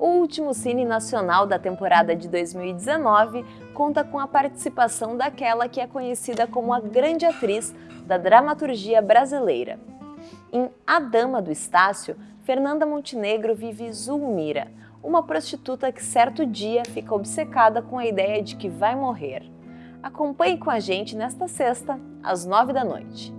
O último Cine Nacional da temporada de 2019 conta com a participação daquela que é conhecida como a grande atriz da dramaturgia brasileira. Em A Dama do Estácio, Fernanda Montenegro vive Zulmira, uma prostituta que certo dia fica obcecada com a ideia de que vai morrer. Acompanhe com a gente nesta sexta, às nove da noite.